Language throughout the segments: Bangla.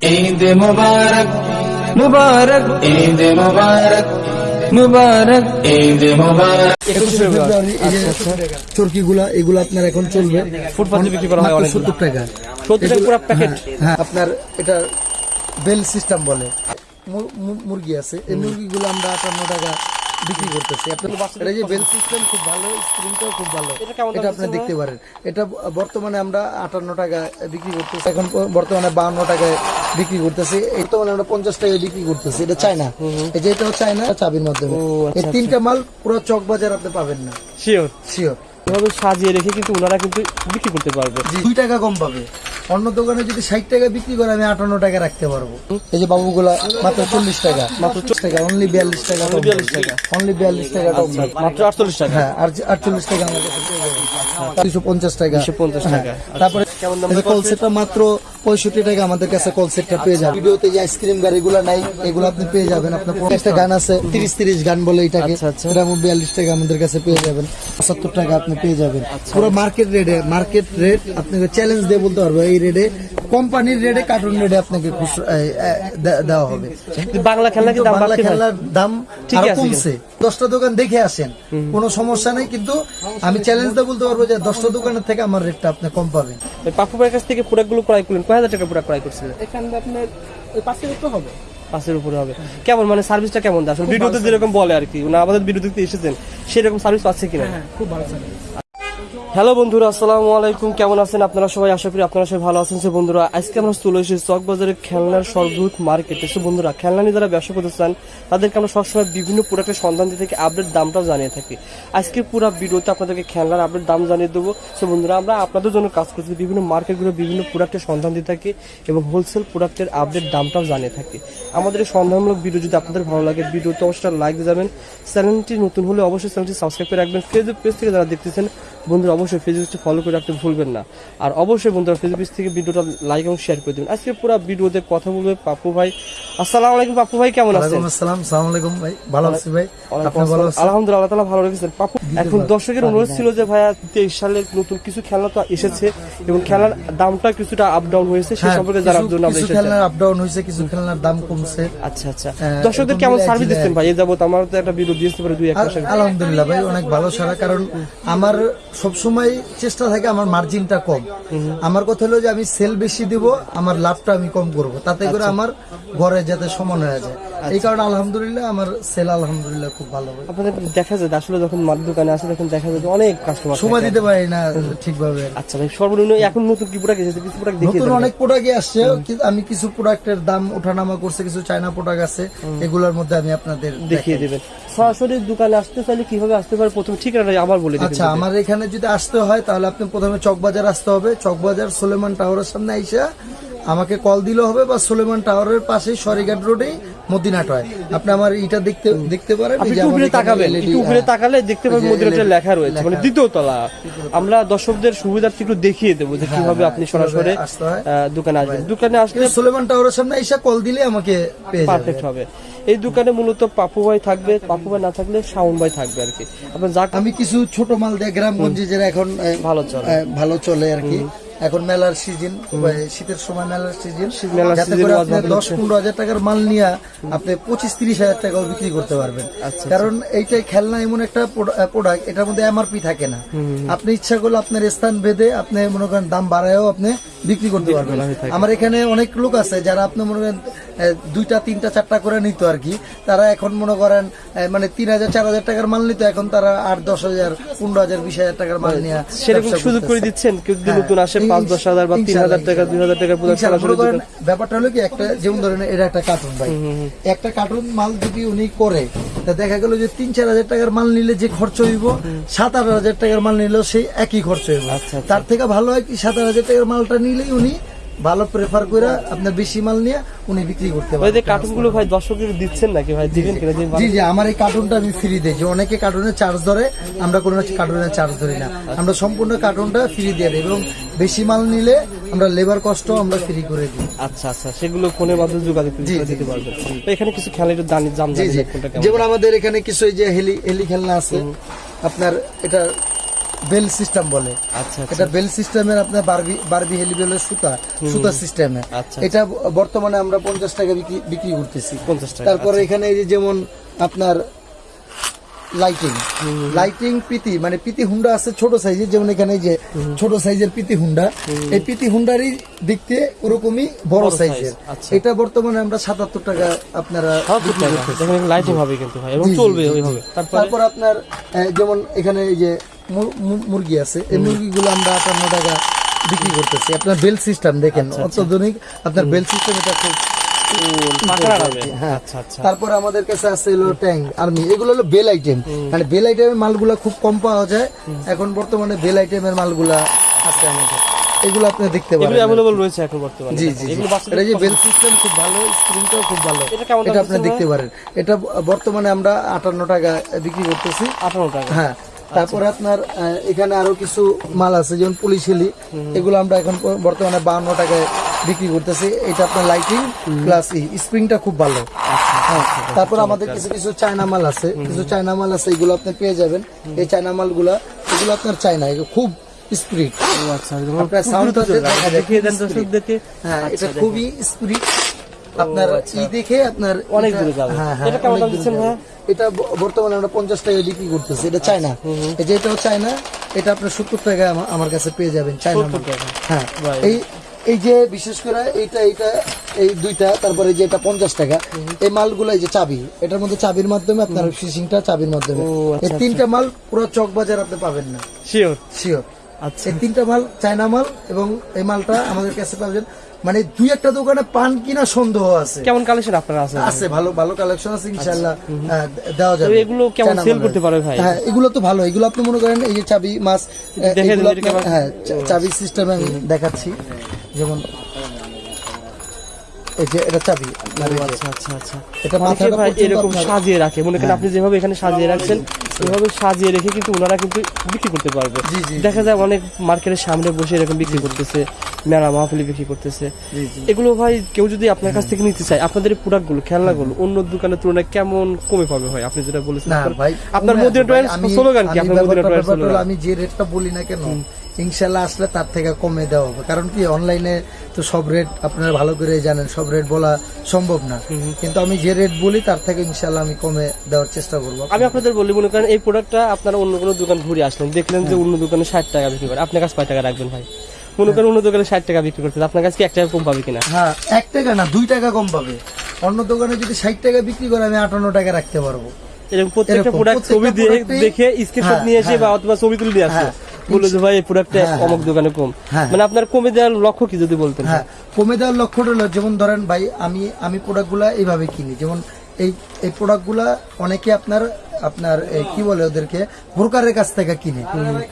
ঈদ মুবারক মুবারক। ঈদ মুবারক মুবারক। ঈদ মুবারক। একুশে ফেব্রুয়ারি এই যে চরকি গুলা এগুলো আপনার এখন চলবে। ফুটপাতে বিক্রি করা হয় অনেকগুলো। 70 টাকা। 70 টাকা পুরো প্যাকেট? হ্যাঁ, আপনার এটা বেল সিস্টেম বলে। মুরগি আছে। এই মুরগিগুলো আমরা আটান্ন টাকা বিক্রি করতেছি। এটা যে বেল সিস্টেম খুব ভালো স্ক্রিনটাও খুব ভালো। এটা কেমন আপনি দেখতে পারেন। এটা বর্তমানে আমরা আটান্ন টাকা বিক্রি করতেছি এখন বর্তমানে বাউন্ন টাকায় বিক্রি করতেছি। বর্তমানে আমরা পঞ্চাশ টাকায় বিক্রি করতেছি। এটা চায়না এই যে এটাও চায়না চাবির মাধ্যমে। এই তিনটা মাল পুরো চক বাজার আপনি পাবেন না। শিওর শিওর এভাবে সাজিয়ে রেখে কিন্তু ওনারা কিন্তু বিক্রি করতে পারবে। দুই টাকা কম পাবে। অন্য দোকানে যদি ষাট টাকা বিক্রি করে আমি আটান্ন টাকা রাখতে পারব। এই যে বাবুগুলা মাত্র চল্লিশ টাকা। মাত্র চল্লিশ টাকা অনলি বিয়াল্লিশ টাকা বিয়াল্লিশ টাকা অনলি বিয়াল্লিশ টাকা মাত্র আটচল্লিশ টাকা? হ্যাঁ আর আটচল্লিশ টাকা আমাদের কাছে পঞ্চাশ টাকা। দুশো পঞ্চাশ টাকা 250 টাকা। হ্যাঁ। তারপরে কল সেটটা মাত্র পঁয়ষট্টি টাকা আমাদের কাছে কল সেটটা পেয়ে যাবেন। ভিডিওতে যে আইসক্রিম গাড়িগুলো নাই এগুলো আপনি পেয়ে যাবেন। আপনার পঞ্চাশটা গান আছে তিরিশ তিরিশ গান বলে এটাকে। আচ্ছা, আচ্ছা। এটা বিয়াল্লিশ টাকা আমাদের কাছে পেয়ে যাবেন। পঁচাত্তর টাকা আপনি পেয়ে যাবেন। আচ্ছা। পুরো মার্কেট রেটে মার্কেট রেট আপনাকে চ্যালেঞ্জ দিয়ে বলতে পারব এই রেটে কোম্পানির রেটে কার্টুন রেটে আপনাকে দেওয়া হবে। বাংলা খেলনা বাংলা খেলার দাম আরও আছে দশটা দোকান দেখে আসেন। কোনো সমস্যা নেই কিন্তু আমি চ্যালেঞ্জ দা বলতে পারব যে দশটা দোকানের থেকে আমার রেটটা আপনি কম পাবেন। পাপু ভাইয়ের কাছ থেকে প্রোডাক্টগুলো ক্রয় করলেন। কয় হাজার টাকা প্রোডাক্ট ক্রয় করছিলেন? এখানে আপনার ওই পাঁচশো তো হবে। পাঁচের উপরে হবে। কেমন মানে সার্ভিসটা কেমন? দেয় আসলে ভিডিওতে যেরকম বলে আর কি না আমাদের ভিডিও এসেছেন সেরকম সার্ভিস পাচ্ছে কিনা? হ্যাঁ, খুব ভালো সার্ভিস হ্যালো বন্ধুরা, আসসালামু আলাইকুম। কেমন আছেন আপনারা সবাই? আশা করি আপনারা সবাই ভালো আছেন। সো বন্ধুরা, আজকে আমরা চলে এসেছি চক বাজারের খেলনার সর্ববৃহৎ মার্কেটে। সো বন্ধুরা, খেলনা নিয়ে যারা ব্যবসা করতে চান, তাদেরকে আমরা সবসময় বিভিন্ন প্রোডাক্টের সন্ধান দিয়ে থাকি আপডেট দামটাও জানিয়ে থাকি। আজকে পুরো ভিডিওতে আপনাদেরকে খেলনার আপডেট দাম জানিয়ে দেবো। সে বন্ধুরা, আমরা আপনাদের জন্য কাজ করছি বিভিন্ন মার্কেটগুলো বিভিন্ন প্রোডাক্টের সন্ধান দিয়ে থাকি এবং হোলসেল প্রোডাক্টের আপডেট দামটাও জানিয়ে থাকি। আমাদের এই সন্ধানমূলক ভিডিও যদি আপনাদের ভালো লাগে ভিডিওতে অবশ্যই লাইক যাবেন। চ্যানেলটি নতুন হলে অবশ্যই চ্যানেলটি সাবস্ক্রাইব করে রাখবেন। ফেসবুক পেজ থেকে যারা দেখতেছেন বন্ধুরা অবশ্যই ফেসবুকটি ফলো করে রাখতে ভুলবেন না। আর অবশ্যই বন্ধুরা ফেসবুক থেকে ভিডিওটা লাইক এবং শেয়ার করে দেবেন। আজকে পুরো ভিডিওতে কথা বলবে পাপু ভাই। আসসালামু আলাইকুম পাপ্পু ভাই কেমন আছেন? আসসালাম সালাম আলাইকুম ভাই। ভালো আছি ভাই। আপনি ভালো আছেন? আলহামদুলিল্লাহ আল্লাহ তাআলা ভালো রেখেছেন। পাপ্পু এখন দর্শকের অনুরোধ ছিল যে ভাইয়া তেইশ সালে নতুন কিছু খেলনা তো এসেছে এবং খেলার দামটা কিছুটা আপ ডাউন হয়েছে সে হ্যাঁ, সম্পর্কে জানার জন্য আমরা কিছু এসেছি। খেলনার আপ ডাউন হয়েছে কিছু খেলনার দাম কমছে। আচ্ছা আচ্ছা। হ্যাঁ, দর্শকদের কেমন সার্ভিস দিচ্ছেন ভাই? এই যাবত আমার তো একটা ভিডিও দিয়েছে পারে দুই এক মাসের আলহামদুলিল্লাহ ভাই অনেক ভালো সারা। কারণ আমার সবসময় চেষ্টা থাকে আমার মার্জিনটা কম। আমার কথা হলো যে আমি সেল বেশি দিব আমার লাভটা আমি কম করব। তাতে করে আচ্ছা। আমার ঘরে যাতে সমান হয়ে যায়। এই কারণে আলহামদুলিল্লাহ আমার সেল আলহামদুলিল্লাহ খুব ভালো হয় আপনাদের দেখা যায় আসলে যখন মার দোকানে আসে তখন দেখা যায় অনেক কাস্টমার সময় দিতে পারি না ঠিকভাবে। আচ্ছা ভাই সর্বনিম্ন এখন নতুন কি প্রোডাক্ট এসেছে? কিছু প্রোডাক্ট নতুন অনেক প্রোডাক্ট আসছে। আমি কিছু প্রোডাক্টের দাম ওঠানামা করছে কিছু চায়না প্রোডাক্ট আছে। এগুলোর মধ্যে আমি আপনাদের দেখিয়ে দেবেন। সরাসরি দোকানে আসতে চাইলে কীভাবে আসতে পারে? প্রথম ঠিকানাটা আবার বলে আচ্ছা আমার এখানে যদি আসতে হয় তাহলে আপনি প্রথমে চকবাজার আসতে হবে। চকবাজার সোলেমান টাওয়ারের সামনে আইসা আমাকে কল দিলে হবে বা সোলেমান টাওয়ারের পাশে সরিঘাট রোডে মদিনাট হয়। আপনি আমার এটা দেখতে দেখতে পারেন আপনি একটু উপরে তাকাবেন একটু উপরে তাকালে দেখতে পাবেন LED লেখা রয়েছে মানে দ্বিতীয় তলা। আমরা দর্শকদের সুবিধার্থে একটু দেখিয়ে দেবো যে কীভাবে আপনি সরাসরি হয়। দোকানে আসবেন। দোকানে আসলে সোলেমান টাওয়ারের সামনে আইসা কল দিলে আমাকে পারফেক্ট হবে। এই দোকানে মূলত পাপু ভাই থাকবে পাপু ভাই না থাকলে শাওন ভাই থাকবে আর কি। আপনার যা আমি কিছু ছোট মাল দিয়ে গ্রামগঞ্জে যেটা এখন ভালো চলে। ভালো চলে আর কি। এখন মেলার সিজন শীতের সময় মেলার সিজন যাতে করে আপনি দশ পনেরো হাজার টাকার মাল নিয়ে আপনি পঁচিশ তিরিশ হাজার টাকাও বিক্রি করতে পারবেন। আচ্ছা, কারণ এইটাই খেলনা এমন একটা প্রোডাক্ট এটার মধ্যে এমআরপি থাকে না। আপনি ইচ্ছা করলে আপনার স্থান ভেদে আপনি মনে করেন দাম বাড়ায়ও আপনি বিক্রি করতে পারবেন। আমার এখানে অনেক লোক আছে যারা আপনি মনে করেন দুইটা তিনটা চারটা করে নিত আর কি। তারা এখন মনে করেন মানে তিন হাজার চার হাজার টাকার মাল নিত এখন তারা আট দশ হাজার পনেরো হাজার বিশ হাজার টাকার মাল নিয়ে সেরকম সুযোগ করে দিচ্ছেন কেউ হ্যাঁ, নতুন আসে পাঁচ দশ হাজার বা তিন হাজার টাকা দুই হাজার টাকা প্রোডাক্ট ইনশাআল্লাহ, সরাসরি করেন দোকান- ব্যাপারটা হলো কি একটা যেমন ধরেন এটা একটা কার্টুন ভাই। একটা কার্টুন মাল যদি উনি করে তা দেখা গেল যে তিন চার হাজার টাকার মাল নিলে যে খরচ হইব সাত আট হাজার টাকার মাল নিলেও সেই একই খরচ হইব। আচ্ছা, আচ্ছা। তার থেকে ভালো হয় কি সাত আট হাজার টাকার মালটা নিলেই উনি ভালো প্রেফার করে আপনার বেশি মাল নিয়ে উনি বিক্রি করতে পারেন যে কার্টুনগুলো ভাই দর্শকের দিচ্ছেন নাকি ভাই? দিবেন কিনা? জি জি আমার এই কার্টুনটা আমি ফ্রি দিই। যে অনেকে কার্টুনের চার্জ ধরে আমরা কোনো কার্টুনের চার্জ ধরি না। আমরা সম্পূর্ণ কার্টুনটা ফ্রি দিয়ে দিই এবং বেশি মাল নিলে আমরা লেবার কষ্ট আমরা ফ্রি করে দিই। আচ্ছা আচ্ছা সেগুলো ফোনের মাধ্যমে যোগাযোগ করে দিতে পারবেন। এখানে কিছু খেলা একটু দাম দাম জি। যেমন আমাদের এখানে কিছু এই যে হেলি হেলি খেলনা আছে। আপনার এটা বেল সিস্টেম বলে। আচ্ছা আচ্ছা। এটা বেল সিস্টেমের আপনার বারবি বারবি হেলিবেলের সুতা সুতা সিস্টেমে। আচ্ছা, এটা বর্তমানে আমরা পঞ্চাশ টাকা বিক্রি করতেছি। 50 টাকা, তারপরে এখানে এই যে যেমন আপনার লাইটিং লাইটিং পিতি মানে পিতি হুন্ডা আছে ছোট সাইজের যেমন এখানে এই যে ছোট সাইজের পিতি হুন্ডা এই পিতি হুন্ডারই দেখতে ওরকমই বড় সাইজের আচ্ছা। এটা বর্তমানে আমরা সাতাত্তর টাকা আপনারা লাইটিং হবে কিন্তু ভাই এবং চলবে তারপর? আপনার যেমন এখানে এই যে মুরগি আছে। এই মুরগিগুলো আমরা আটান্ন টাকা বিক্রি করতেছি। আপনার বেল সিস্টেম দেখেন অত্যাধুনিক। আপনার বেল সিস্টেম এটা খুব হ্যাঁ। আচ্ছা আচ্ছা। তারপর আমাদের কাছে আছে হলো ট্যাঙ্ক আর্মি। এগুলো হলো বেল আইটেম মানে বেল আইটেমের মালগুলা খুব কম পাওয়া যায়। এখন বর্তমানে বেল আইটেমের মালগুলা আছে আমাদের। এগুলো আপনি দেখতে এগুলো পারেন। অ্যাভেলেবল রয়েছে এখন বর্তমানে। জি জি। এটা যে বেল সিস্টেম খুব ভালো স্ক্রিনটাও খুব ভালো। এটা আপনি দেখতে পারেন। এটা বর্তমানে আমরা আটান্ন টাকা বিক্রি করতেছি। আঠারো টাকা। হ্যাঁ। তারপরে আপনার এখানে আরও কিছু মাল আছে যেমন পুলিশ হেলি এগুলো আমরা এখন বর্তমানে বাহান্ন টাকায় বিক্রি করতেছি। এটা আপনার লাইটিং প্লাস স্প্রিংটা খুব ভালো। হ্যাঁ, তারপর আমাদের কিছু কিছু চায়না মাল আছে। কিছু চায়না মাল আছে এগুলো আপনি পেয়ে যাবেন। এই চায়না মালগুলা এগুলো আপনার চায়না খুব স্পিরিট আচ্ছা আপনার যায় দেখিয়ে দেন দর্শকদেরকে। হ্যাঁ এটা খুবই স্পিরিট আপনার ই দেখে আপনার অনেক দূরে যাবে। হ্যাঁ হ্যাঁ এটা কেমন দাম দিচ্ছেন যাবে। এটা বর্তমানে আমরা পঞ্চাশ টাকায় বিক্রি করতেছি। এটা চায়না। এটাও চায়না এটা আপনার সত্তর আমা- আমার কাছে পেয়ে যাবেন চায়না মাল। 70 হ্যাঁ এই এই যে বিশেষ করে এইটা এইটা এই দুইটা তারপরে যে এটা পঞ্চাশ টাকা এই মালগুলো এই যে চাবি এটার মধ্যে চাবির মাধ্যমে আপনার ফিশিংটা চাবির মাধ্যমে। এই আচ্ছা, তিনটা মাল পুরো চক বাজার আপনি পাবেন না। শিওর শিওর আচ্ছা। এই তিনটা মাল চায়না মাল এবং এই মালটা আমাদের কাছে পাবেন মানে দুই একটা দোকানে পান কিনা সন্দেহ আছে। কেমন কালেকশন আপনারা আছে? আছে ভালো ভালো কালেকশন আছে ইনশাআল্লাহ হ্যাঁ, দেওয়া যাবে। এগুলো কেমন মালের। করতে পারবে ভাই? হ্যাঁ এগুলো তো ভালো। এগুলো আপনি মনে করেন এই যে চাবি মাছ এগুলো। হ্যাঁ চাবি সিস্টেম আমি দেখাচ্ছি। যেমন এই যে এটা চাবি আপনার এই যে, আচ্ছা আচ্ছা। আচ্ছা এটা মাথাটা এরকম সাজিয়ে রাখে। মনে করেন আপনি যেভাবে এখানে সাজিয়ে রাখছেন এভাবে সাজিয়ে রেখে কিন্তু ওনারা কিন্তু বিক্রি করতে পারবে। জি, জি, দেখা যায় অনেক মার্কেটের সামনে বসে এরকম বিক্রি করতেছে। মেলা মাহফিলি বিক্রি করতেছে। এগুলো ভাই কেউ যদি আপনার কাছ থেকে নিতে চায় আপনাদের প্রোডাক্টগুলো খেলনাগুলো অন্য দোকানের তুলনায় কেমন কমে পাবে ভাই? আপনি যেটা বলেছেন না আপনার- মধ্যে আমি- স্লোগান কি? আপনার ব্যাপারটা স্লোগান আমি যে রেটটা বলি না কেন ইনশাল্লাহ আসলে তার থেকে কমে দেওয়া হবে। কারণ কি অনলাইনে তো সব রেট আপনারা ভালো করে জানেন সব রেট বলা সম্ভব না। কিন্তু আমি যে রেট বলি তার থেকে ইনশাল্লাহ আমি কমে দেওয়ার চেষ্টা করব। আমি আপনাদের বলি মনে করেন এই প্রোডাক্টটা আপনারা অন্য কোনো দোকান ঘুরে আসলেন দেখলেন যে অন্য দোকানে ষাট টাকা বিক্রি করে। আপনার কাছে কয় টাকা রাখবেন ভাই? মনে করেন অন্য দোকানে ষাট টাকা বিক্রি করতে আপনার কাছে কি এক টাকা কম পাবে কিনা? হ্যাঁ এক টাকা না দুই টাকা কম পাবে। অন্য দোকানে যদি ষাট টাকা বিক্রি করে আমি আটান্ন টাকা রাখতে পারব। এরকম প্রত্যেকটা প্রোডাক্ট ছবি দিয়ে দেখে স্ক্রিনশট হ্যাঁ, নিয়ে এসে হ্যাঁ। বা অথবা ছবি তুলে নিয়ে আসে। হ্যাঁ। বলে যে ভাই এই প্রোডাক্টটা অমুক দোকানে কম। মানে আপনার কমে দেওয়ার লক্ষ্য কি যদি বলতেন? হ্যাঁ কমে দেওয়ার লক্ষ্যটা হলো যেমন ধরেন ভাই আমি আমি প্রোডাক্টগুলা এইভাবে কিনি। যেমন এই এই প্রোডাক্টগুলা অনেকে আপনার আপনার কি বলে ওদেরকে? বোরকারের কাছ থেকে কিনি।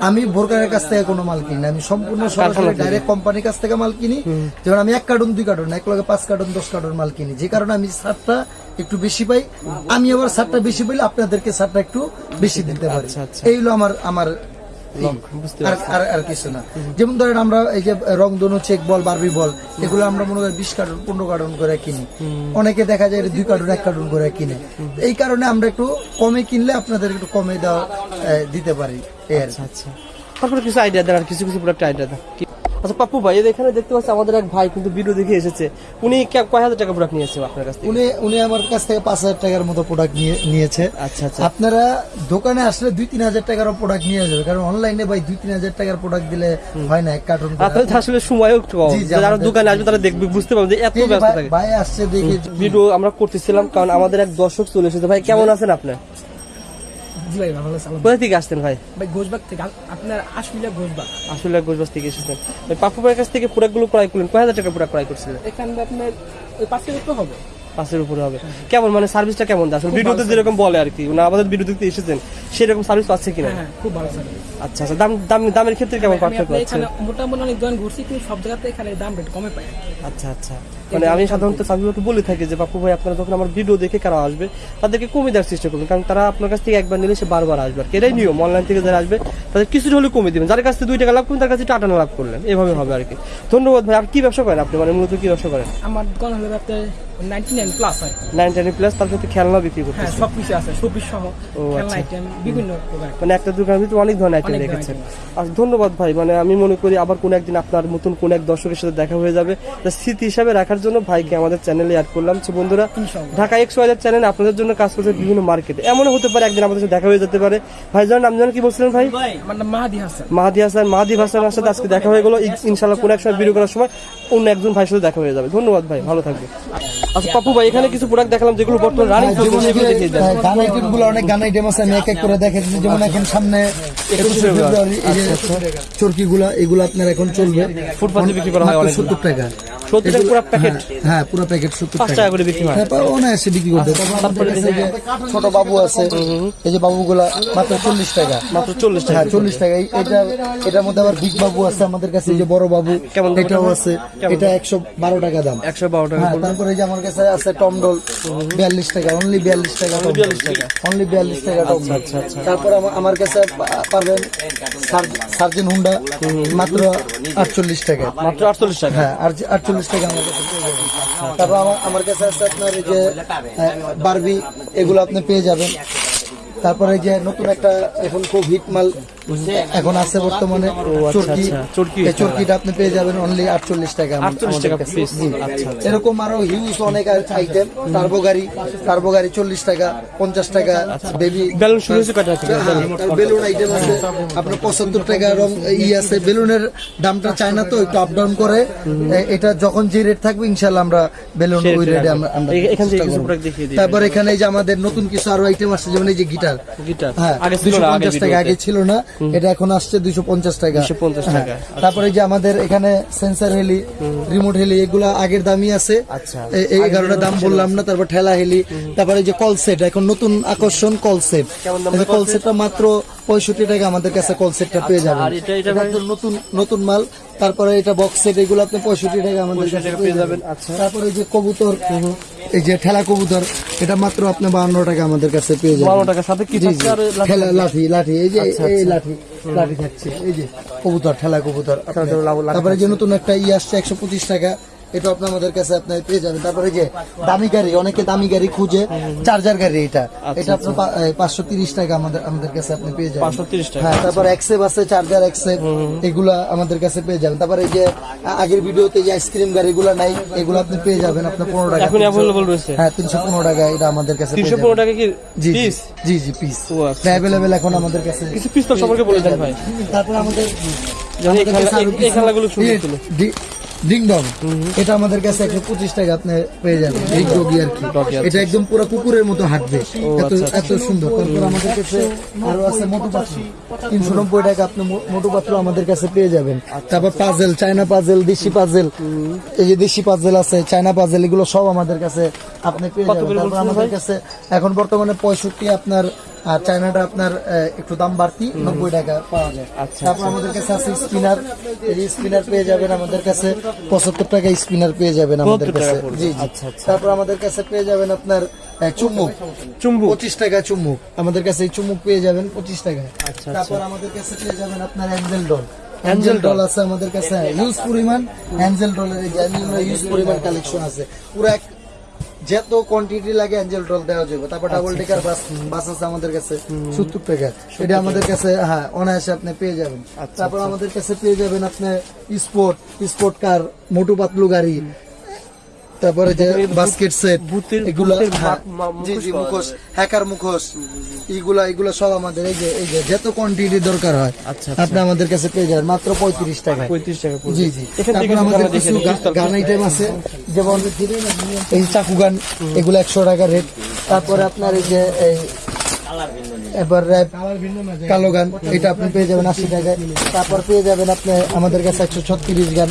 আমি বোরকারের কাছ থেকে কোনো মাল কিনি আমি সম্পূর্ণ সরাসরি ডাইরেক্ট কোম্পানির কাছ থেকে মাল কিনি। যেমন আমি এক কার্টুন দুই কার্টুন এক লগে পাঁচ কার্টুন দশ কার্টুন মাল কিনি। যে কারণে আমি সারটা একটু বেশি পাই। আমি আবার সারটা বেশি পাইলে আপনাদেরকে সারটা একটু বেশি দিতে পারি। আচ্ছা, আচ্ছা। এই হলো আমার আমার আর আর আর কিছু না। যেমন ধরেন আমরা এই যে রংধনু চেক বল বারবি বল এগুলো আমরা মনে করি বিশ কার্টুন পনেরো কার্টুন করে কিনি। অনেকে দেখা যায় দুই কার্টুন এক কার্টুন করে কিনে। এই কারণে আমরা একটু কমে কিনলে আপনাদের একটু কমে দেওয়া দিতে পারি। এই আর আচ্ছা তারপরে কিছু আইডিয়া দেন আর কিছু কিছু প্রোডাক্ট আইডিয়া কি- আচ্ছা পাপ্পু ভাই এখানে দেখতে পাচ্ছি আমাদের এক ভাই কিন্তু ভিডিও দেখে এসেছে। উনি কয় হাজার টাকা প্রোডাক্ট নিয়েছে আপনার কাছ থেকে? উনি উনি আমার কাছ থেকে পাঁচ হাজার টাকার মতো প্রোডাক্ট নিয়ে নিয়েছে। আচ্ছা আচ্ছা। আপনারা দোকানে আসলে দুই তিন হাজার টাকারও প্রোডাক্ট নিয়ে যাবে কারণ অনলাইনে ভাই দুই তিন হাজার টাকার প্রোডাক্ট দিলে হয় না এক কার্টুন আপনাদের আসলে সময়ও একটু কম। যারা দোকানে আসবে তারা দেখবে বুঝতে পারবে যে এত ব্যস্ত থাকে। ভাই আসছে দেখে ভিডিও আমরা করতেছিলাম কারণ আমাদের এক দর্শক চলে এসেছে। ভাই কেমন আছেন আপনি? জি ভাই ভালো সালাম কোথা থেকে আসতেন ভাই? ভাই গোসবাগ থেকে। আপনার আসলে গোসবাগ আসলে গোসবাস থেকে এসেছেন। ওই পাপ্পু ভাইয়ের কাছ থেকে প্রোডাক্ট ক্রয় করলেন। কয় হাজার টাকা প্রোডাক্ট ক্রয় করছিলেন? এখানে আপনার ওই পাঁচ কেজি হবে। পাঁচের উপরে হবে। কেমন মানে সার্ভিসটা কেমন? আসলে ভিডিওতে যেরকম বলে আর কি না আমাদের ভিডিও দেখতে এসেছেন সেরকম সার্ভিস পাচ্ছে কিনা? হ্যাঁ হ্যাঁ খুব ভালো সার্ভিস আচ্ছা আচ্ছা দাম দাম দামের ক্ষেত্রে কেমন পার্থক্য আছে এখানে মোটামুটি অনেক দোকান ঘুরছি কিন্তু সব জায়গাতে এখানে দাম রেট কমে পাই আচ্ছা আচ্ছা। মানে আমি সাধারণত সাবিবাকে বলে থাকি যে বাপু ভাই আপনারা যখন আমার ভিডিও দেখে কারা আসবে তাদেরকে কমে দেওয়ার চেষ্টা করবেন। কারণ তারা আপনার কাছ থেকে একবার নিলে সে বারবার আসবে আর এটাই নিয়ম। অনলাইন থেকে যারা আসবে তাদের কিছুটা হলে কমে দিবেন। যার কাছ থেকে দুই টাকা লাভ করবেন তার কাছে টাটা লাভ করলেন। এভাবে হবে আর কি। ধন্যবাদ ভাই। আপনি কি ব্যবসা করেন আপনি? মানে মূলত কি ব্যবসা করেন? আমার দোকান হলো আপনার নাইনটি টেন প্লাস হয় নাইন প্লাস তার সাথে খেলনা বিক্রি হ্যাঁ করতেছে সব কিছু আছে। শোপিস সহ খেলনা আচ্ছা। আইটেম বিভিন্ন মানে একটা দোকানের ভিতরে অনেক ধরনের আইটেম অনেক রেখেছেন আর ধন্যবাদ ভাই। মানে আমি মনে করি আবার কোন একদিন আপনার নতুন কোন এক দর্শকের সাথে দেখা হয়ে যাবে। স্মৃতি হিসাবে রাখার জন্য ভাইকে আমাদের চ্যানেলে অ্যাড করলাম। তো বন্ধুরা ঢাকা এক্স ওয়াইজের চ্যানেল আপনাদের জন্য কাজ করছে বিভিন্ন মার্কেটে এমনও হতে পারে একদিন আমাদের সাথে দেখা হয়ে যেতে পারে। ভাই জান নাম জানেন কি বলছিলেন ভাই? আমার নাম মাহাদি হাসান। মাহাদি হাসান মাহাদি হাসানের সাথে আজকে দেখা হয়ে গেল। ইন- ইনশাল্লাহ কোন এক সময় ভিডিও করার সময় অন্য একজন ভাইয়ের সাথে দেখা হয়ে যাবে। ধন্যবাদ ভাই ভালো থাকবে আচ্ছা পাপু ভাই এখানে কিছু প্রোডাক্ট দেখালাম যেগুলো বর্তমানে রানিং চলছে সেগুলো দেখিয়ে দেন গান আইটেমগুলো অনেক গান আইটেম আছে আমি এক এক করে দেখে দিচ্ছি। যেমন এখন সামনে একুশে ফেব্রুয়ারি। এই যে চরকি গুলা এগুলো আপনার এখন চলবে। ফুটপাতে বিক্রি করা হয় অনেকগুলো। সত্তর টাকা। সত্যি এগুলো- পুরো প্যাকেট? হ্যাঁ, হ্যাঁ পুরো প্যাকেট সত্তর পাঁচ টাকা টাকা করে বিক্রি হয়। হ্যাঁ, অনায়াসে বিক্রি করতে তারপর যে ছোট বাবু আছে এই যে বাবুগুলা মাত্র চল্লিশ টাকা। মাত্র চল্লিশ টাকা। হ্যাঁ চল্লিশ টাকা। এটা এটার মধ্যে আবার বিগ বাবু আছে আমাদের কাছে এই যে বড় বাবু এটাও আছে। এটা একশো বারো টাকা দাম। একশো বারো টাকা হ্যাঁ তারপরে এই যে আমার কাছে আছে টমডল বিয়াল্লিশ টাকা অনলি বিয়াল্লিশ টাকা বিয়াল্লিশ টাকা। অনলি বিয়াল্লিশ টাকা টমডল আচ্ছা, আচ্ছা। তারপর আমার- কাছে পারবেন সার্জেন হুন্ডা মাত্র আটচল্লিশ টাকা। মাত্র আটচল্লিশ টাকা। হ্যাঁ আর- আটচল্লিশ টাকা আমার কাছে। তারপর আমার আমার কাছে আছে আপনার এই যে বারবি এগুলো আপনি পেয়ে যাবেন। তারপরে যে নতুন একটা এখন খুব হিট মাল এখন আছে বর্তমানে চরকি আচ্ছা, এই চরকিটা আপনি পেয়ে যাবেন অনলি আটচল্লিশ টাকা আমার- 48 আমাদের টাকা কাছে। piece। জি। আচ্ছা, এরকম আরও হিউজ অনেক আইটেম টার্বো গাড়ি টার্বো গাড়ি চল্লিশ টাকা পঞ্চাশ টাকা বেবি বেলুন? বেলুন আইটেম আছে আপনার পঁচাত্তর টাকা রং ই আছে বেলুনের দামটা চায় না তো একটু আপ ডাউন করে এটা যখন যে রেট থাকবে ইনশাল্লাহ আমরা বেলুন ওই রেটে। আমরা। তারপর এখানে যে আমাদের নতুন কিছু আরও আইটেম আসছে যেমন এই যে গিটার গিটার। হ্যাঁ দুশো পঞ্চাশ টাকা আগে ছিল না এটা এখন আসছে দুইশো পঞ্চাশ টাকা। 250 হ্যাঁ। টাকা। তারপরে যে আমাদের এখানে সেন্সার হেলি রিমোট হেলি এগুলা আগের দামই আছে। আচ্ছা। এই কারণে দাম বললাম না তারপর ঠেলা হেলি তারপরে যে কল সেট এখন নতুন আকর্ষণ কল সেট। কল সেটটা মাত্র পঁয়ষট্টি টাকা আমাদের কাছে কল সেটটা পেয়ে যাবেন। ভাই? একদম নতুন নতুন মাল। তারপরে এটা বক্স সেট এগুলো আপনি পঁয়ষট্টি টাকা আমাদের কাছে পেয়ে যাবেন। আচ্ছা। তারপরে যে কবুতর এই যে ঠেলা কবুতর এটা মাত্র আপনি বারো টাকা আমাদের কাছে পেয়ে যাবেন 52 টাকা, সাথে কি জি, থাকছে জি। আর লাঠি? ঠেলা লাঠি লাঠি এই যে আচ্ছা, এই আচ্ছা। লাঠি লাঠি থাকছে এই যে কবুতর ঠেলা কবুতর তারপরে যে নতুন একটা ই আসছে একশো পঁচিশ টাকা এটা আপনি আমাদের কাছে আপনি পেয়ে যাবেন। তারপরে যে দামি গাড়ি অনেকে দামি গাড়ি খুঁজে চার্জার গাড়ি এটা। আচ্ছা, এটা আপনার পাঁচশো তিরিশ টাকা আমাদের আমাদের কাছে আপনি পেয়ে যাবেন। 530 টাকা। হ্যাঁ তারপর এক্সেপ আছে চার্জার এক্সেপ এগুলা আমাদের কাছে পেয়ে যাবেন। তারপরে এই যে আগের ভিডিওতে যে আইসক্রিম গাড়িগুলো নাই এগুলো আপনি পেয়ে যাবেন আপনার পনেরো টাকা। এখন অ্যাভেলেবল রয়েছে? হ্যাঁ তিনশো পনেরো টাকা এটা আমাদের কাছে তিনশো পনেরো টাকা কি জি জি, জি পিস আচ্ছা। অ্যাভেলেবেল এখন আমাদের কাছে। কিছু পিস্তল সম্পর্কে বলে দেন ভাই। তারপর আমাদের এই খেলাগুলো সুন্দর এটা আমাদের কাছে একশো পঁচিশ টাকা আপনি পেয়ে যাবেন। ডগি আর কি। আচ্ছা, এটা একদম পুরো কুকুরের মতো হাঁটবে। এত আচ্ছা, এত সুন্দর। তারপর আমাদের কাছে আরও আছে মোটু পাত্র তিনশো নব্বই টাকা আপনি মোটু পাত্র আমাদের কাছে পেয়ে যাবেন। তারপর পাজেল চায়না পাজেল দেশি পাজেল এই যে দেশি পাজেল আছে চায়না পাজেল এগুলো সব আমাদের কাছে আপনি পেয়ে যাবেন। তারপর আমাদের কাছে এখন বর্তমানে পঁয়ষট্টি আপনার আর চায়নাটা আপনার একটু দাম বাড়তি নব্বই টাকা পাওয়া যায়। আচ্ছা, তারপর আমাদের কাছে আছে স্পিনার। এই স্পিনার পেয়ে যাবেন আমাদের কাছে পঁচাত্তর টাকা স্পিনার পেয়ে যাবেন আমাদের কাছে। জি জি। আচ্ছা, আচ্ছা। তারপর আমাদের কাছে পেয়ে যাবেন আপনার চুম্বুক। চুম্বুক। পঁচিশ টাকা চুম্বুক। আমাদের কাছে এই চুম্বুক পেয়ে যাবেন পঁচিশ টাকা। আচ্ছা, তারপর আমাদের কাছে পেয়ে যাবেন আপনার অ্যাঞ্জেল ডল। Angel doll. আছে আমাদের কাছে। ইউজ পরিমাণ অ্যাঞ্জেল ডলের ইউজ পরিমাণ কালেকশন আছে। পুরো এক যত কোয়ান্টিটি লাগে অ্যাঞ্জেল ডল দেওয়া যাবে তারপর ডাবল টেকার বাস বাস আছে আমাদের কাছে সত্তর টাকা। এটা আমাদের কাছে হ্যাঁ অনায়াসে আপনি পেয়ে যাবেন। আচ্ছা, তারপর আমাদের কাছে পেয়ে যাবেন আপনি sport sport car Motu Patlu গাড়ি তারপরে যে বাস্কেট সেট এগুলা হ্যাঁ, জি জি মুখোশ হ্যাকার মুখোশ এগুলা এগুলা সব আমাদের এই যে এই যে যত কোয়ান্টিটি দরকার হয় আচ্ছা, আপনি আমাদের কাছে পেয়ে যাবেন মাত্র পঁয়ত্রিশ টাকা পঁয়ত্রিশ টাকা। জি জি। এখান তারপর আমাদের কিছু গান আইটেম আছে যেমন এই চাকু গান এগুলো একশো টাকা রেট তারপরে আপনার এই যে এই এবার র্যাপ কালো গান এটা আপনি পেয়ে যাবেন আশি টাকায়। তারপর পেয়ে যাবেন আপনি আমাদের কাছে একশো ছত্রিশ গান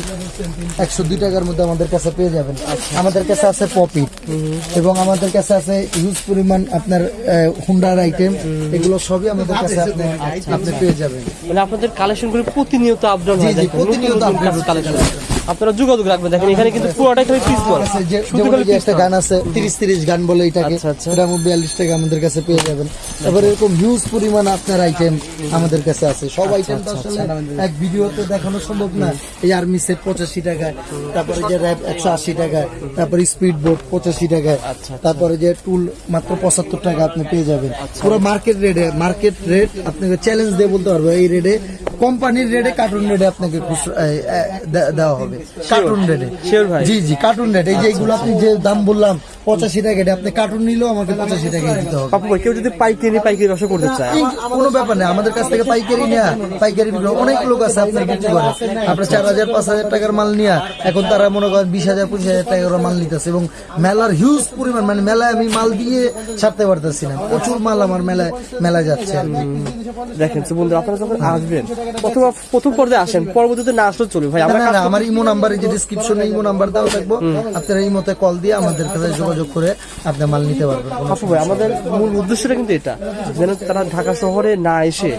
একশো দুই টাকার মধ্যে আমাদের কাছে পেয়ে যাবেন। আমাদের কাছে আছে পপি এবং আমাদের কাছে আছে হিউজ পরিমাণ আপনার হুন্ডার আইটেম এগুলো সবই আমাদের কাছে আপনি আপনি পেয়ে যাবেন। মানে আপনাদের কালেকশনগুলো প্রতিনিয়ত আপডাউন জি, হয় প্রতিনিয়ত নতুন কালেকশন আপনারা যোগাযোগ রাখবেন। দেখেন এখানে কিন্তু পুরোটাই খালি পিস বল যেমন একটা গান আছে তিরিশ তিরিশ গান বলে এটাকে আচ্ছা, আচ্ছা। এটা বিয়াল্লিশ টাকা আমাদের কাছে পেয়ে যাবেন। এবার এরকম হিউজ পরিমাণ আপনার আইটেম আমাদের কাছে আছে। সব আচ্ছা, আইটেম তো আসলে এক ভিডিওতে দেখানো সম্ভব না। এই আর্মি সেট পঁচাশি টাকায় তারপরে যে র্যাপ একশো আশি টাকায় তারপরে স্পিড বোট পঁচাশি টাকায় আচ্ছা, তারপরে যে টুল মাত্র পঁচাত্তর টাকা আপনি পেয়ে যাবেন। পুরো মার্কেট রেটে মার্কেট রেট আপনাকে চ্যালেঞ্জ দিয়ে বলতে পারব এই রেটে কোম্পানির রেটে কার্টুন রেটে আপনাকে দেওয়া হবে। কার্টুন রেটে জি জি কার্টুন রেট এই যে এইগুলো আপনি যে দাম বললাম পঁচাশি টাকা এটা আপনি কার্টুন নিলেও আমাকে পঁচাশি টাকায় দিতে হবে। ভাই কেউ যদি পাইকারি পাইকারি ব্যবসা করতে চায়। কোনো ব্যাপার নেই আমাদের কাছ থেকে পাইকারি নেওয়া পাইকারি অনেক লোক আছে আপনার বিক্রি করে আপনার চার হাজার পাঁচ হাজার টাকার মাল নিয়ে এখন তারা মনে করেন বিশ হাজার পঁচিশ হাজার টাকার মাল নিতেছে এবং মেলার হিউজ পরিমাণ মানে মেলায় আমি মাল দিয়ে ছাড়তে পারতেছি না। প্রচুর মাল আমার মেলায় মেলায় যাচ্ছে। দেখেন তো বন্ধুরা আপনারা যখন আসবেন প্রথম প্রথম পর্যায়ে আসেন পরবর্তীতে না আসলেও চলবে। ভাই আমরা না কাজ না আমার ইমো নাম্বার যে ডিসক্রিপশনে ইমো নাম্বার দেওয়া থাকব আপনারা ইমোতে কল দিয়ে আমাদের কাছে যোগাযোগ করে আপনার মাল নিতে পারবেন। আপু ভাই আমাদের মূল উদ্দেশ্যটা কিন্তু এটা যেন তারা ঢাকা শহরে না এসে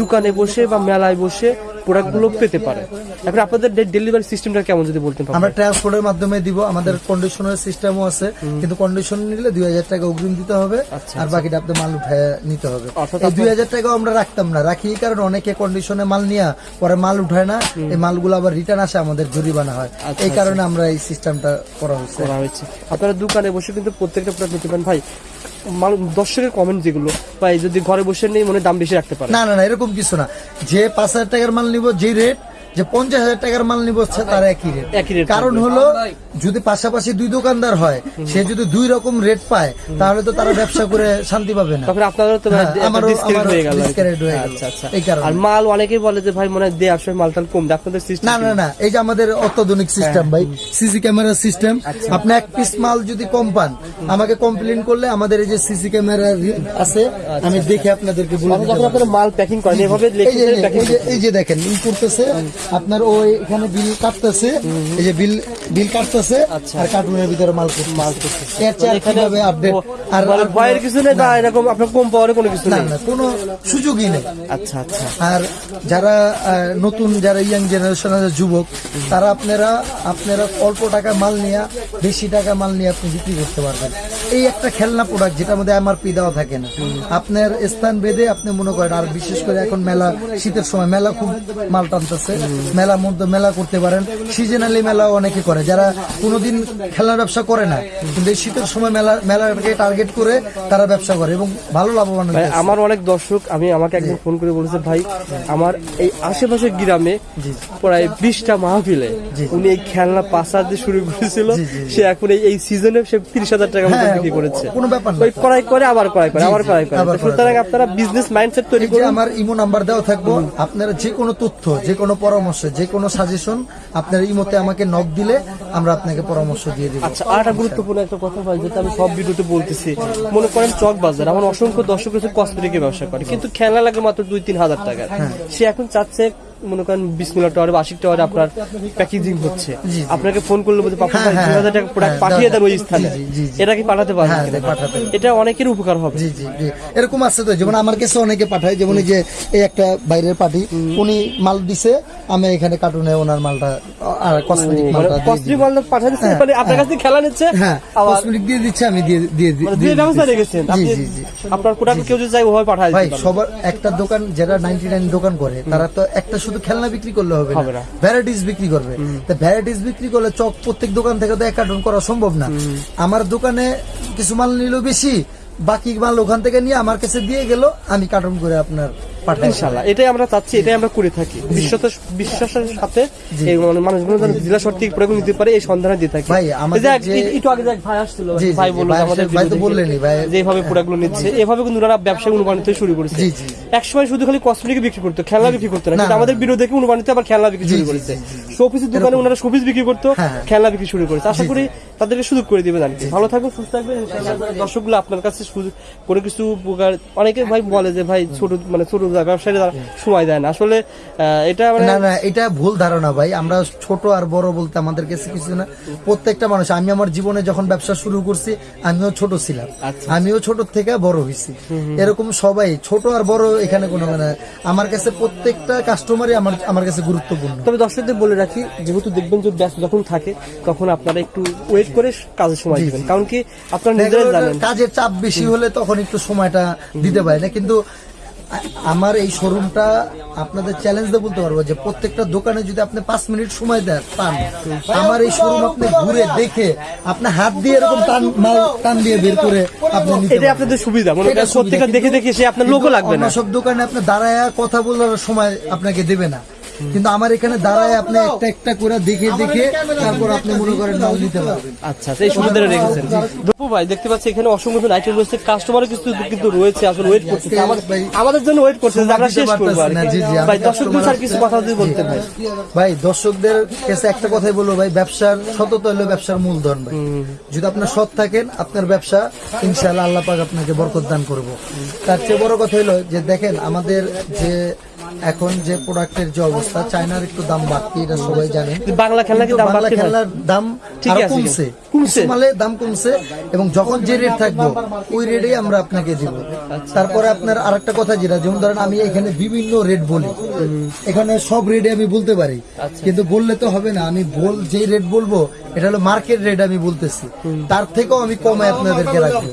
দোকানে বসে বা মেলায় বসে প্রোডাক্টগুলো পেতে পারে। এখন আপনাদের ডেলিভারি সিস্টেমটা কেমন যদি বলতেন পাপু? আমরা ট্রান্সপোর্টের মাধ্যমে দিব আমাদের কন্ডিশনের সিস্টেমও আছে কিন্তু কন্ডিশন নিলে দুই হাজার টাকা অগ্রিম দিতে হবে আর বাকিটা আপনি মাল উঠায় নিতে হবে। এই দুই হাজার টাকাও আমরা রাখতাম না রাখি কারণে অনেকে কন্ডিশনে মাল নিয়ে পরে মাল উঠায় না এই মালগুলো আবার রিটার্ন আসে আমাদের জরিমানা হয়। এই কারণে আমরা এই সিস্টেমটা করা হয়েছে। আপনারা দোকানে বসে কিন্তু প্রত্যেকটা প্রোডাক্ট নিতে পারেন। ভাই দর্শকের কমেন্ট যেগুলো, বা যদি ঘরে বসে নেই মনে দাম বেশি রাখতে পারে। না না না, এরকম কিছু না। যে পাঁচ হাজার টাকার মাল নিব যে রেট যে পঞ্চাশ হাজার টাকার মাল নিব তার একই রেট কারণ হলো যদি পাশাপাশি দুই দোকানদার হয় সে যদি দুই রকম রেট পায় তাহলে তো তারা ব্যবসা করে শান্তি পাবে না। হ্যাঁ, হয়ে হয়ে। আচ্ছা আচ্ছা। এই কারণে। আর মাল অনেকেই বলে যে ভাই মনে হয় দেওয়ার সময় মালটাল কম। আপনাদের সিস্টেম না না না এই যে আমাদের অত্যাধুনিক সিস্টেম ভাই সিসি ক্যামেরা সিস্টেম আপনি এক পিস মাল যদি কম পান আমাকে কমপ্লেন করলে আমাদের এই যে সিসি ক্যামেরা আছে আমি দেখে আপনাদেরকে বলে দিতে যখন আপনারা মাল প্যাকিং করেন এভাবে এই যে দেখেন করতেছে আপনার ওই এখানে বিল কাটতেছে এই যে বিল বিল কাটতেছে আর কার্টুনের ভিতরে মাল করতেছে। মাল করতেছে। এর চেয়ে আর কীভাবে আপডেট আর মানে ভয়ের কিছু নেই বা এরকম আপনার কম পাওয়ার কোনো কিছু না নেই? না কোনো সুযোগই নেই। আচ্ছা আচ্ছা। আর যারা নতুন যারা ইয়াং জেনারেশনের যুবক তারা আপনারা আপনারা অল্প টাকা মাল নিয়ে বেশি টাকা মাল নিয়ে আপনি বিক্রি করতে পারবেন। এই একটা খেলনা প্রোডাক্ট যেটার মধ্যে এমআরপি দেওয়া থাকে না। আপনার স্থান ভেদে আপনি মনে করেন আর বিশেষ করে এখন মেলা শীতের সময় মেলা খুব মাল টানতেছে। মেলা মধ্যে মেলা করতে পারেন। সিজনালি মেলা অনেকে করে। যারা কোনোদিন খেলনার ব্যবসা করে না কিন্তু এই শীতের সময় মেলা মেলাকে টার্গেট করে তারা ব্যবসা করে এবং ভালো লাভবান আমার অনেক দর্শক আমি আমাকে একদিন ফোন করে বলেছে ভাই আমার এই আশেপাশের গ্রামে প্রায় বিশটা মাহফিলে উনি এই খেলনা পাঁচা দিয়ে শুরু করেছিল। সে এখন এই- সিজনে সে তিরিশ হাজার টাকা মতো হ্যাঁ, বিক্রি করেছে। কোনো ব্যাপার না। করাই করে আবার করাই করে আবার জি, করাই করে। সুতরাং আপনারা বিজনেস মাইন্ডসেট তৈরি করুন। আমার ইমো নাম্বার দেওয়া থাকব আপনারা যে কোনো তথ্য যে কোনো পরামর্শ যে কোনো সাজেশন আপনার এই মতে আমাকে নক দিলে আমরা আপনাকে পরামর্শ দিয়ে দিব। আচ্ছা আর একটা গুরুত্বপূর্ণ একটা কথা ভাই যেটা আমি সব ভিডিওতে বলতেছি। মনে করেন চক বাজার আমার অসংখ্য দর্শক রয়েছে কসমেটিকের ব্যবসা করে কিন্তু খেলা লাগে মাত্র দুই তিন হাজার টাকা। হ্যাঁ। সে এখন চাচ্ছে মনে করেন বিসমিল্লা টাওয়ারে বা আশিক টাওয়ারে আপনার প্যাকেজিং হচ্ছে। আপনাকে ফোন করলে বলতে পাপা হ্যাঁ, ভাই হ্যাঁ, দুই হাজার টাকা প্রোডাক্ট হ্যাঁ, পাঠিয়ে দেন ওই স্থানে। এটা কি পাঠাতে পারবেন? হ্যাঁ, পাঠাতে এটা অনেকের উপকার হবে। জি জি এরকম আছে তো যেমন আমার কাছে অনেকে পাঠায় যেমন এই যে এই একটা বাইরের পার্টি উনি মাল দিছে আমি এখানে কার্টুনে ওনার মালটা আর কসমেটিক মানে মালটা পাঠিয়ে দিচ্ছে হ্যাঁ, মানে আপনার কাছ খেলা নিচ্ছে হ্যাঁ কসমেটিক দিয়ে দিচ্ছে আমি দিয়ে দিয়ে দিয়ে মানে দিয়ে ব্যবস্থা রেখেছেন জি জি জি। আপনার প্রোডাক্ট কেউ যদি চাই ওভাবে পাঠায় ভাই সবার একটা দোকান যারা নাইনটি নাইন দোকান করে তারা তো একটা শুধু খেলনা বিক্রি করলে হবে। না। ভ্যারাইটিস বিক্রি করবে। তা ভ্যারাইটিস বিক্রি করলে চক প্রত্যেক দোকান থেকে তো এক কার্টন করা সম্ভব না। আমার দোকানে কিছু মাল নিল বেশি বাকি মাল ওখান থেকে নিয়ে আমার কাছে দিয়ে গেল আমি কার্টন করে আপনার পাঠাই ইনশাল্লাহ এটাই আমরা চাচ্ছি এটাই আমরা করে থাকি। বিশ্বাসের বিশ্বাসের সাথে এই মানে মানুষগুলো যেন জেলা প্রয়োগ নিতে পারে এই সন্ধানে দিয়ে থাকি। ভাই, আমাদের একটু আগে যে ভাই আসছিল ভাই বলল আমাদের ভাই তো বললেনই, ভাই- যেভাবে প্রোডাক্টগুলো নিচ্ছে এভাবে কিন্তু ওনারা ব্যবসায় অনুপ্রাণিত শুরু করেছে। জি, জি, এক শুধু খালি কসমেটিক বিক্রি করতো খেলনা বিক্রি করতো না কিন্তু আমাদের ভিডিও দেখে অনুপ্রাণিত আবার খেলনা বিক্রি শুরু করেছে। শোপিসের দোকানে ওনারা শোপিস বিক্রি করতো হ্যাঁ। খেলনা বিক্রি শুরু করেছে। আশা করি তাদেরকে সুযোগ করে দিবে কি ভালো থাকবেন সুস্থ থাকবেন ইনশাআল্লাহ। দর্শকগুলো আপনার কাছে কোনো কিছু উপকার অনেকে ভাই বলে যে ভাই ছোট মানে ছোট যায় ব্যবসায়ীরা সময় দেয় না। আসলে এটা মানে না না এটা ভুল ধারণা ভাই। আমরা ছোট আর বড় বলতে আমাদের কাছে কিছু না। প্রত্যেকটা মানুষ আমি আমার জীবনে যখন ব্যবসা শুরু করছি আমিও ছোট ছিলাম। আচ্ছা। আমিও ছোট থেকে বড় হয়েছি। এরকম সবাই ছোট আর বড় এখানে কোনো মানে আমার কাছে প্রত্যেকটা কাস্টমারই আমার আমার কাছে গুরুত্বপূর্ণ। তবে দর্শকদের বলে রাখি যেহেতু দেখবেন যে ব্যস্ত যখন থাকে তখন আপনারা একটু ওয়েট করে কাজের সময় দিবেন। কারণ কি আপনারা নিজেরাই জানেন। কাজের চাপ বেশি হলে তখন একটু সময়টা দিতে পারে না। কিন্তু আমার এই শোরুমটা আপনাদের চ্যালেঞ্জ দিয়ে বলতে পারব যে প্রত্যেকটা দোকানে যদি আপনি পাঁচ মিনিট সময় দেন পান আমার এই শোরুম আপনি ঘুরে দেখে আপনি হাত দিয়ে এরকম টান মাল টান দিয়ে বের করে আপনি এটা আপনাদের সুবিধা মনে করেন প্রত্যেকটা দেখে দেখে সে আপনার লোকও লাগবে না। সব দোকানে আপনি দাঁড়ায় কথা বলার সময় আপনাকে দেবে না। কিন্তু আমার এখানে দাঁড়ায় আপনি একটা একটা করে দেখে দেখে তারপর আপনি মনে করেন মাল নিতে পারবেন। আচ্ছা আচ্ছা, এই সুবিধাটা রেখেছেন দপু ভাই দেখতে পাচ্ছি এখানে অসংখ্য আইটেম রয়েছে কাস্টমারও কিছু কিন্তু রয়েছে আসলে ওয়েট করছে আমাদের জন্য ওয়েট করছে আমরা শেষ করব ভাই দর্শকদের স্যার কিছু কথা যদি বলতে ভাই। ভাই দর্শকদের কাছে একটা কথাই বলব ভাই ব্যবসার সততা হলো ব্যবসার মূলধন ভাই। যদি আপনার সৎ থাকেন আপনার ব্যবসা ইনশাআল্লাহ আল্লাহ পাক আপনাকে বরকত দান করব। তার চেয়ে বড় কথা হলো যে দেখেন আমাদের যে এখন যে প্রোডাক্টের যে অবস্থা চায়নার একটু দাম বাড়তি এটা সবাই জানেন বাংলা খেলনা কি দাম বাংলা খেলনার দাম কমছে। কমছে? কিছু দাম কমছে এবং যখন যে রেট থাকব ওই রেটেই আমরা আপনাকে দিব। আচ্ছা। তারপরে আপনার আরেকটা কথা যেটা যেমন ধরেন আমি এখানে বিভিন্ন রেট বলি। এখানে সব রেটে আমি বলতে পারি। আচ্ছা। কিন্তু বললে তো হবে না। আমি বল যেই রেট বলব এটা হলো মার্কেট রেট আমি বলতেছি। তার থেকেও আমি কমে আপনাদেরকে রাখব।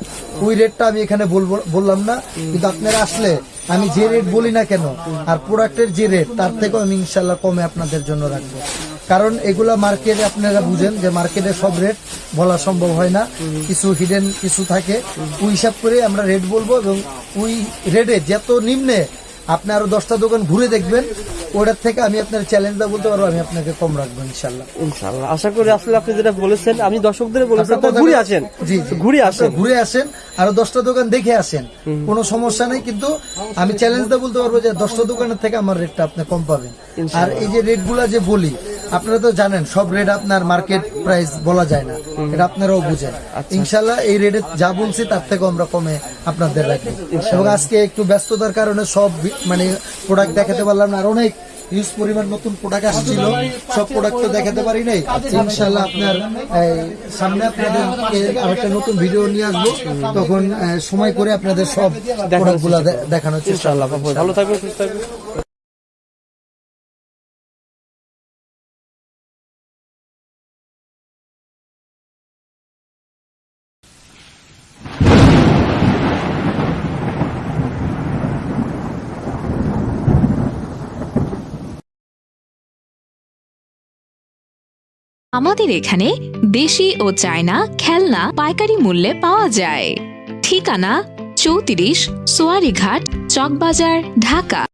ওই রেটটা আমি এখানে বলব বললাম না। কিন্তু আপনারা আসলে আমি যে রেট বলি না কেন, আর প্রোডাক্টের যে রেট তার থেকেও আমি ইনশাল্লাহ কমে আপনাদের জন্য রাখব। কারণ এগুলা মার্কেটে আপনারা বুঝেন যে মার্কেটে সব রেট বলা সম্ভব হয় না। কিছু হিডেন কিছু থাকে। ওই হিসাব করে আমরা রেট বলব এবং ওই রেটে যত নিম্নে আপনি আরও দশটা দোকান ঘুরে দেখবেন ওটার থেকে আমি আপনার চ্যালেঞ্জটা বলতে পারব আমি আপনাকে কম রাখব ইনশাল্লাহ। ইনশাআল্লাহ আশা করি আসলে আপনি যেটা বলেছেন আমি দর্শকদের বলেছেন ঘুরে আসেন। জি। ঘুরে আসেন। ঘুরে আসেন আরও দশটা দোকান দেখে আসেন। কোনো সমস্যা নেই কিন্তু আমি চ্যালেঞ্জটা বলতে পারব যে দশটা দোকানের থেকে আমার রেটটা আপনি কম পাবেন। আর এই যে রেটগুলা যে বলি আপনারা তো জানেন সব রেট আপনার মার্কেট প্রাইস বলা যায় না। এটা আপনারাও বুঝেন। আচ্ছা। ইনশাল্লাহ এই রেটে যা বলছি তার থেকেও আমরা কমে আপনাদের রাখি এবং আজকে একটু ব্যস্ততার কারণে সব মানে প্রোডাক্ট দেখাতে পারলাম না। আর অনেক হিউজ পরিমাণ নতুন প্রোডাক্ট আসছিল। সব প্রোডাক্ট তো দেখাতে পারি নাই। ইনশাল্লাহ আপনার সামনে আপনাদেরকে আরেকটা নতুন ভিডিও নিয়ে আসব। তখন সময় করে আপনাদের সব প্রোডাক্টগুলো দেখানোর চেষ্টা আল্লাহ ভালো থাকবে সুস্থ থাকবেন। আমাদের এখানে দেশি ও চায়না খেলনা পাইকারি মূল্যে পাওয়া যায়। ঠিকানা চৌত্রিশ সোয়ারিঘাট চকবাজার, ঢাকা।